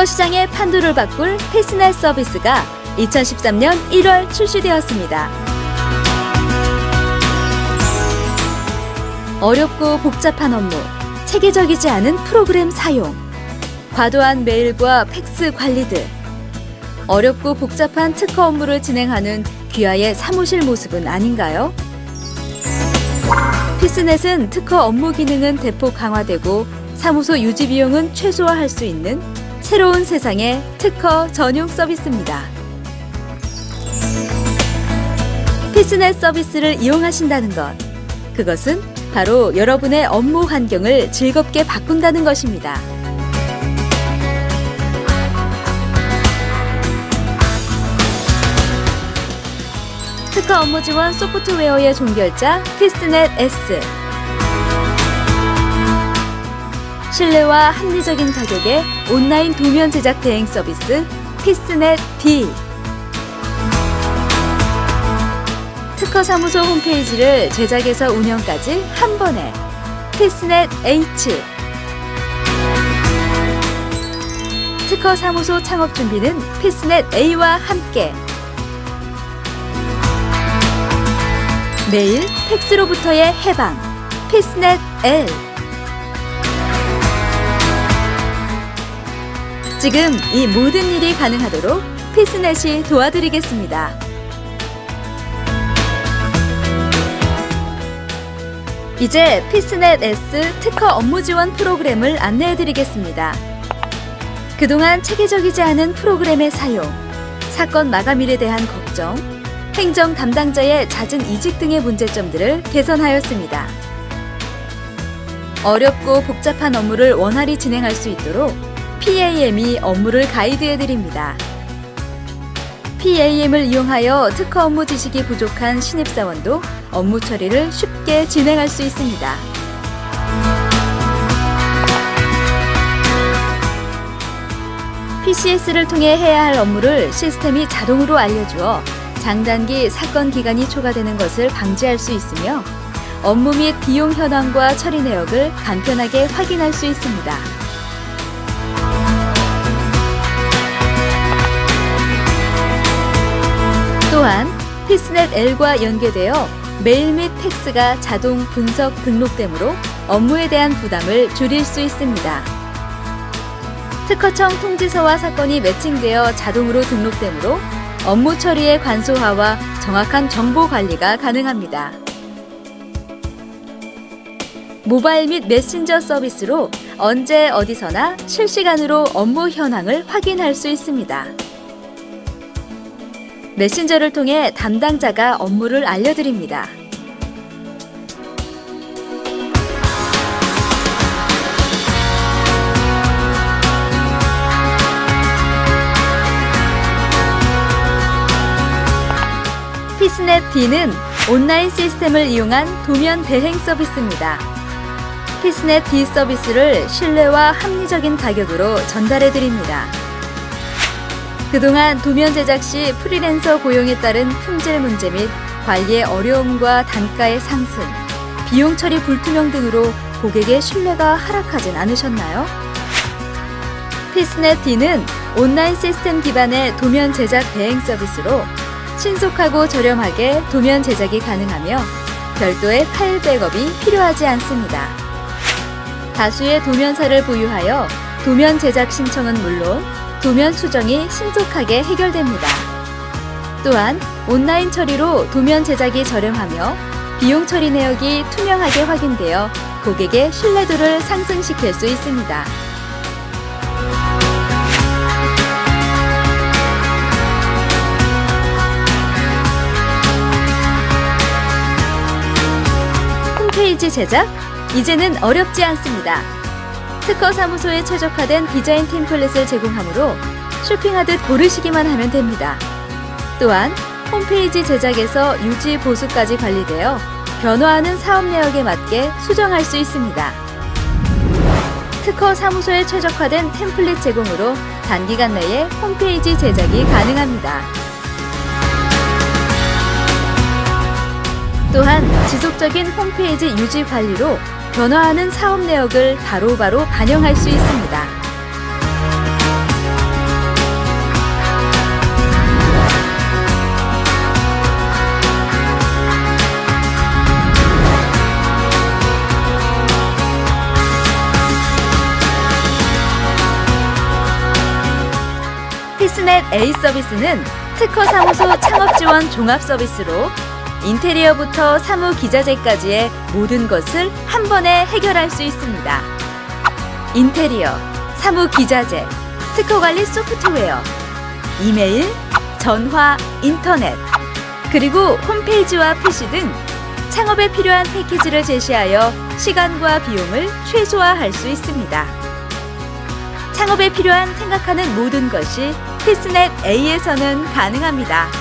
특허 시장의 판도를 바꿀 패스넷 서비스가 2013년 1월 출시되었습니다. 어렵고 복잡한 업무, 체계적이지 않은 프로그램 사용, 과도한 메일과 팩스 관리 등 어렵고 복잡한 특허 업무를 진행하는 귀하의 사무실 모습은 아닌가요? 피스넷은 특허 업무 기능은 대폭 강화되고 사무소 유지 비용은 최소화할 수 있는 새로운 세상의 특허 전용 서비스입니다. 피스넷 서비스를 이용하신다는 것, 그것은 바로 여러분의 업무 환경을 즐겁게 바꾼다는 것입니다. 특허 업무 지원 소프트웨어의 종결자 피스넷 S 신뢰와 합리적인 가격의 온라인 도면 제작 대행 서비스 피스넷 D. 특허 사무소 홈페이지를 제작에서 운영까지 한 번에. 피스넷 H. 특허 사무소 창업 준비는 피스넷 A와 함께. 매일 팩스로부터의 해방. 피스넷 L 지금 이 모든 일이 가능하도록 피스넷이 도와드리겠습니다. 이제 피스넷 S 특허 업무 지원 프로그램을 안내해 드리겠습니다. 그동안 체계적이지 않은 프로그램의 사용, 사건 마감일에 대한 걱정, 행정 담당자의 잦은 이직 등의 문제점들을 개선하였습니다. 어렵고 복잡한 업무를 원활히 진행할 수 있도록 PAM이 업무를 가이드해 드립니다. PAM을 이용하여 특허 업무 지식이 부족한 신입사원도 업무 처리를 쉽게 진행할 수 있습니다. PCS를 통해 해야 할 업무를 시스템이 자동으로 알려주어 장단기 사건 기간이 초과되는 것을 방지할 수 있으며 업무 및 비용 현황과 처리 내역을 간편하게 확인할 수 있습니다. 또한 피스넷 L과 연계되어 메일 및 팩스가 자동 분석 등록되므로 업무에 대한 부담을 줄일 수 있습니다. 특허청 통지서와 사건이 매칭되어 자동으로 등록되므로 업무 처리의 간소화와 정확한 정보 관리가 가능합니다. 모바일 및 메신저 서비스로 언제 어디서나 실시간으로 업무 현황을 확인할 수 있습니다. 메신저를 통해 담당자가 업무를 알려드립니다. 피스넷 D는 온라인 시스템을 이용한 도면 대행 서비스입니다. 피스넷 D 서비스를 신뢰와 합리적인 가격으로 전달해 드립니다. 그동안 도면 제작 시 프리랜서 고용에 따른 품질 문제 및 관리의 어려움과 단가의 상승, 비용 처리 불투명 등으로 고객의 신뢰가 하락하진 않으셨나요? 피스넷 D는 온라인 시스템 기반의 도면 제작 대행 서비스로 신속하고 저렴하게 도면 제작이 가능하며 별도의 파일 백업이 필요하지 않습니다. 다수의 도면사를 보유하여 도면 제작 신청은 물론 도면 수정이 신속하게 해결됩니다. 또한 온라인 처리로 도면 제작이 저렴하며 비용 처리 내역이 투명하게 확인되어 고객의 신뢰도를 상승시킬 수 있습니다. 홈페이지 제작? 이제는 어렵지 않습니다. 특허 사무소에 최적화된 디자인 템플릿을 제공하므로 쇼핑하듯 고르시기만 하면 됩니다. 또한 홈페이지 제작에서 유지 보수까지 관리되어 변화하는 사업 내역에 맞게 수정할 수 있습니다. 특허 사무소에 최적화된 템플릿 제공으로 단기간 내에 홈페이지 제작이 가능합니다. 또한 지속적인 홈페이지 유지 관리로 변화하는 사업 내역을 바로바로 바로 반영할 수 있습니다. 히스넷 A 서비스는 특허사무소 창업지원 종합서비스로 인테리어부터 사무 기자재까지의 모든 것을 한 번에 해결할 수 있습니다. 인테리어, 사무 기자재, 특허 관리 소프트웨어, 이메일, 전화, 인터넷, 그리고 홈페이지와 PC 등 창업에 필요한 패키지를 제시하여 시간과 비용을 최소화할 수 있습니다. 창업에 필요한 생각하는 모든 것이 필스넷 A에서는 가능합니다.